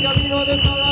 camino de Salvador.